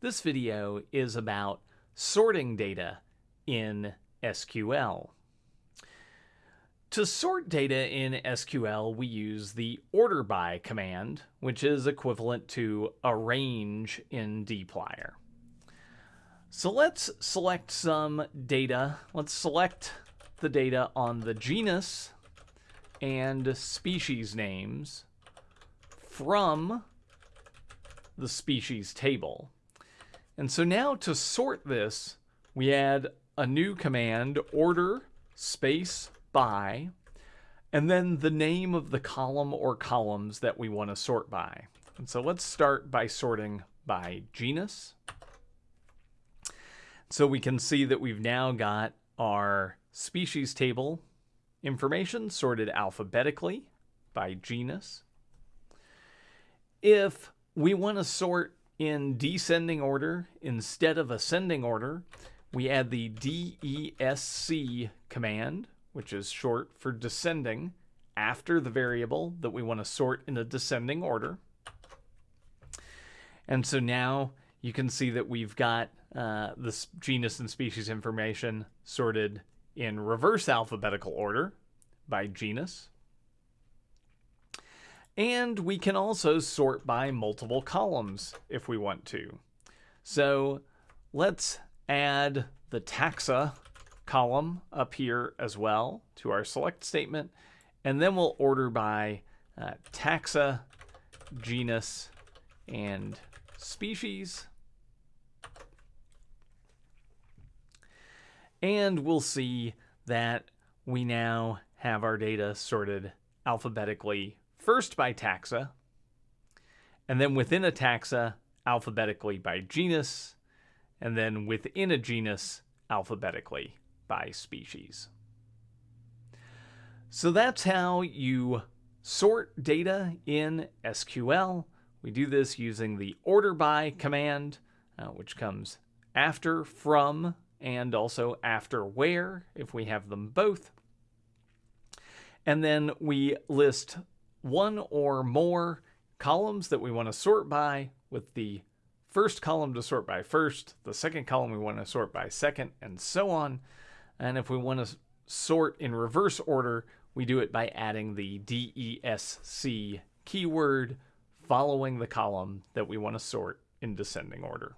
This video is about sorting data in SQL. To sort data in SQL, we use the order by command, which is equivalent to arrange in dplyr. So let's select some data. Let's select the data on the genus and species names from the species table. And so now to sort this, we add a new command, order space by, and then the name of the column or columns that we want to sort by. And so let's start by sorting by genus. So we can see that we've now got our species table information sorted alphabetically by genus. If we want to sort in descending order instead of ascending order, we add the DESC command, which is short for descending, after the variable that we want to sort in a descending order. And so now you can see that we've got uh, this genus and species information sorted in reverse alphabetical order by genus. And we can also sort by multiple columns if we want to. So let's add the taxa column up here as well to our select statement. And then we'll order by uh, taxa, genus, and species. And we'll see that we now have our data sorted alphabetically first by taxa, and then within a taxa, alphabetically by genus, and then within a genus, alphabetically by species. So that's how you sort data in SQL. We do this using the order by command, uh, which comes after from and also after where if we have them both. And then we list one or more columns that we want to sort by with the first column to sort by first, the second column we want to sort by second, and so on. And if we want to sort in reverse order, we do it by adding the DESC keyword following the column that we want to sort in descending order.